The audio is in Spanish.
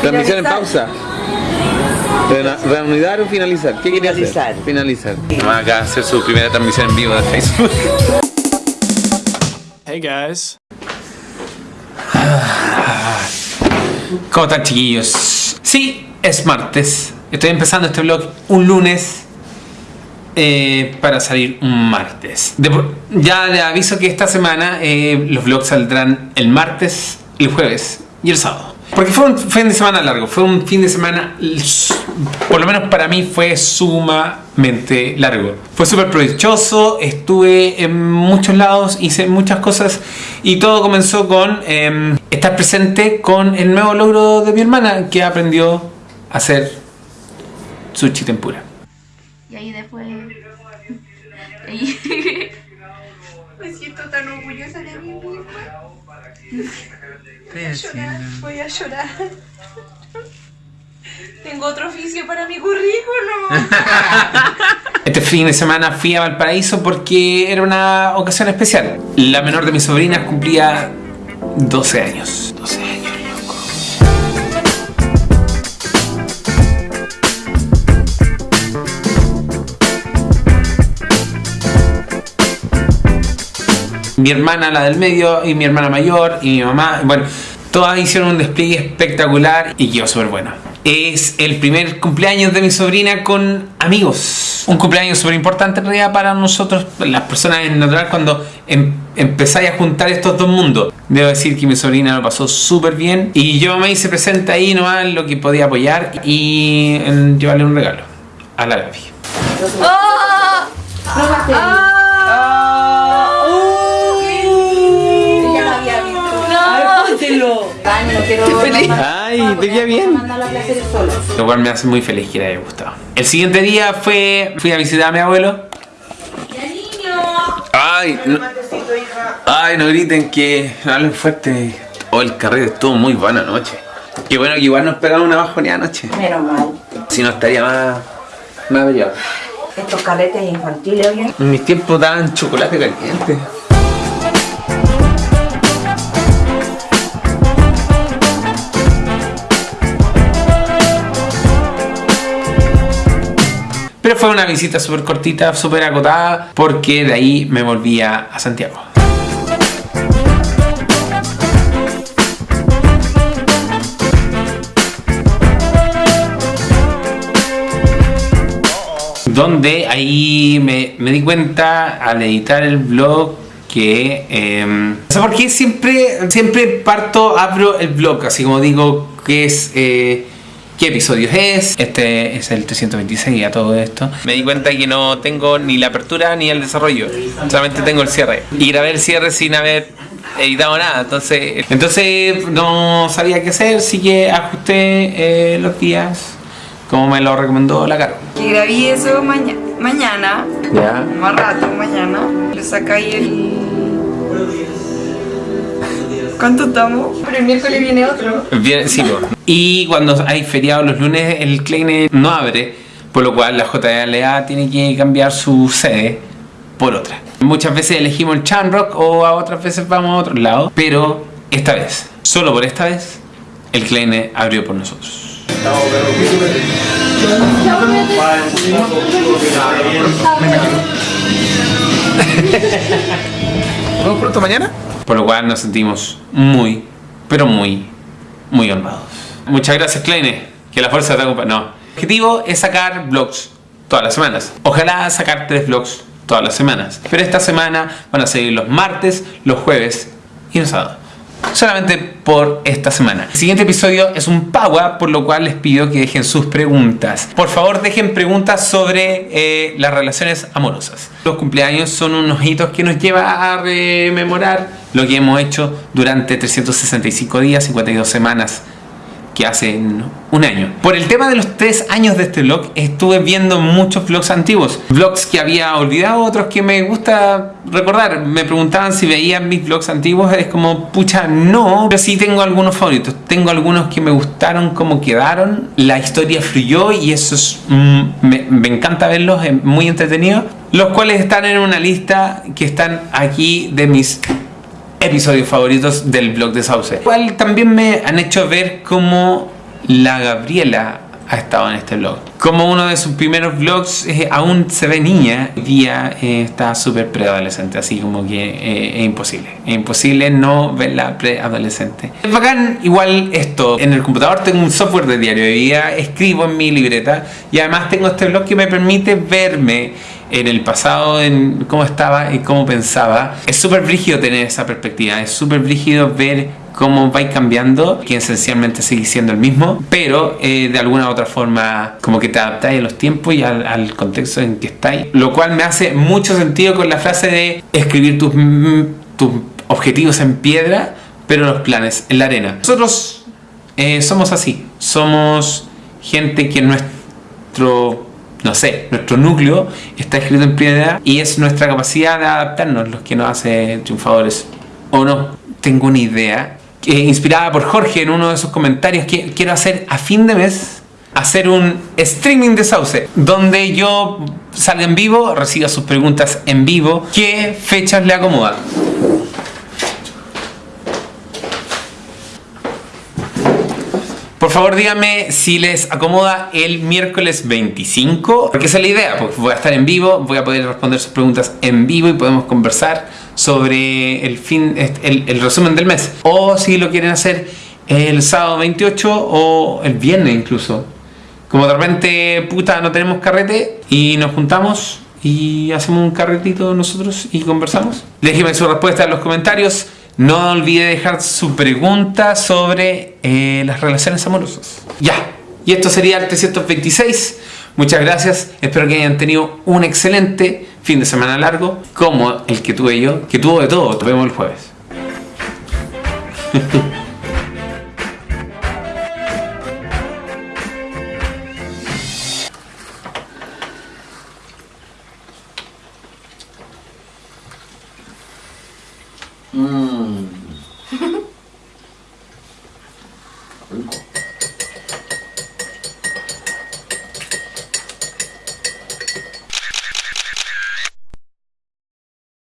Transmisión en pausa. ¿Reanudar o finalizar? ¿Qué quería Finalizar. hacer? Finalizar. Va acá a hacer su primera transmisión en vivo de Facebook. Hey guys. ¿Cómo están chiquillos? Sí, es martes. Estoy empezando este vlog un lunes eh, para salir un martes. De ya le aviso que esta semana eh, los vlogs saldrán el martes, el jueves y el sábado. Porque fue un fin de semana largo, fue un fin de semana, por lo menos para mí fue sumamente largo. Fue súper provechoso, estuve en muchos lados, hice muchas cosas y todo comenzó con em, estar presente con el nuevo logro de mi hermana que aprendió a hacer sushi tempura. Y ahí después. Me siento tan orgullosa de mí. Voy a llorar, voy a llorar. Tengo otro oficio para mi currículum. Este fin de semana fui a Valparaíso porque era una ocasión especial. La menor de mis sobrinas cumplía 12 años. 12 años, Mi hermana, la del medio, y mi hermana mayor, y mi mamá. Bueno, todas hicieron un despliegue espectacular y quedó súper bueno. Es el primer cumpleaños de mi sobrina con amigos. Un cumpleaños súper importante en realidad para nosotros, las personas en natural, cuando em- empezáis a juntar estos dos mundos. Debo decir que mi sobrina lo pasó súper bien y yo me hice presente ahí nomás lo que podía apoyar y en llevarle un regalo a la Gaby. Ya Quiero. Ay, te queda bien. Lo cual me hace muy feliz que le haya gustado. El siguiente día fue, fui a visitar a mi abuelo. Ay, no, ay, no griten que no hablen fuerte. Oh, el carrete estuvo muy buena anoche. Qué bueno que igual nos pegamos una bajoneada anoche. Menos mal. Si no estaría más, más brillado. Estos carretes infantiles, oye. En mis tiempos daban chocolate caliente. Pero fue una visita súper cortita, súper acotada, porque de ahí me volvía a Santiago. Donde ahí me, me di cuenta al editar el blog que... eh, no sé por siempre, siempre parto, abro el blog, así como digo que es... eh, ¿Qué episodios es? Este es el 326 a todo esto. Me di cuenta que no tengo ni la apertura ni el desarrollo. Solamente tengo el cierre. Y grabé el cierre sin haber editado nada. Entonces, entonces no sabía qué hacer, así que ajusté eh, los días como me lo recomendó la Caro. Que grabé eso maña mañana, Ya. más rato mañana. Le sacáis el. ¿Cuánto estamos? Pero el miércoles viene otro. Bien, sí. Y cuando hay feriado los lunes, el Kleine no abre, por lo cual la JLA tiene que cambiar su sede por otra. Muchas veces elegimos el Chamrock o a otras veces vamos a otro lado, pero esta vez, solo por esta vez, el Kleine abrió por nosotros. ¿Nos pronto mañana? Por lo cual nos sentimos muy, pero muy, muy honrados. Muchas gracias, Kleine. Que la fuerza te acompañe. No. El objetivo es sacar vlogs todas las semanas. Ojalá sacar tres vlogs todas las semanas. Pero esta semana van a seguir los martes, los jueves y los sábados. Solamente por esta semana. El siguiente episodio es un Paua, por lo cual les pido que dejen sus preguntas. Por favor, dejen preguntas sobre eh, las relaciones amorosas. Los cumpleaños son unos hitos que nos lleva a rememorar lo que hemos hecho durante 365 días, 52 semanas que hacen un año. Por el tema de los tres años de este vlog, estuve viendo muchos vlogs antiguos. Vlogs que había olvidado, otros que me gusta recordar. Me preguntaban si veían mis vlogs antiguos. Es como, pucha, no. Pero sí tengo algunos favoritos. Tengo algunos que me gustaron como quedaron. La historia fluyó y eso es... mm, me, me encanta verlos, es muy entretenido. Los cuales están en una lista que están aquí de mis episodios favoritos del blog de Sauce. Igual también me han hecho ver cómo la Gabriela ha estado en este blog. Como uno de sus primeros vlogs eh, aún se ve niña, hoy día eh, está súper preadolescente, así como que eh, es imposible. Es imposible no verla preadolescente. Es bacán igual esto. En el computador tengo un software de diario de vida, escribo en mi libreta y además tengo este blog que me permite verme en el pasado, en cómo estaba y cómo pensaba. Es súper brígido tener esa perspectiva, es súper brígido ver cómo vais cambiando, que esencialmente sigue siendo el mismo, pero eh, de alguna u otra forma como que te adaptáis a los tiempos y al, contexto en que estáis, lo cual me hace mucho sentido con la frase de escribir tus, tus objetivos en piedra, pero los planes en la arena. Nosotros eh, somos así, somos gente que nuestro no sé, nuestro núcleo está escrito en piedra y es nuestra capacidad de adaptarnos los que nos hace triunfadores o no. Tengo una idea inspirada por Jorge en uno de sus comentarios, que quiero hacer a fin de mes, hacer un streaming de Sauce, donde yo salga en vivo, reciba sus preguntas en vivo, qué fechas le acomodan. Por favor díganme si les acomoda el miércoles 25, porque esa es la idea, porque voy a estar en vivo, voy a poder responder sus preguntas en vivo y podemos conversar sobre el, fin, el, el resumen del mes. O si lo quieren hacer el sábado 28 o el viernes incluso. Como de repente, puta, no tenemos carrete y nos juntamos y hacemos un carretito nosotros y conversamos. Déjenme su respuesta en los comentarios. No olvide dejar su pregunta sobre eh, las relaciones amorosas. Ya, y esto sería el 326. Muchas gracias, espero que hayan tenido un excelente fin de semana largo, como el que tuve yo, que tuvo de todo. Nos vemos el jueves. 嗯。